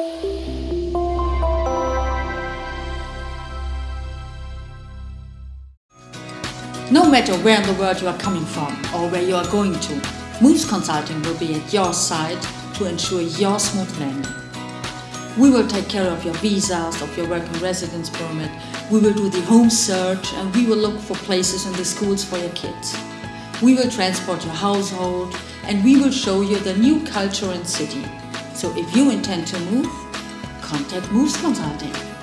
No matter where in the world you are coming from or where you are going to, Moves Consulting will be at your side to ensure your smooth landing. We will take care of your visas, of your work and residence permit, we will do the home search and we will look for places in the schools for your kids. We will transport your household and we will show you the new culture and city. So if you intend to move, contact Moves Consulting.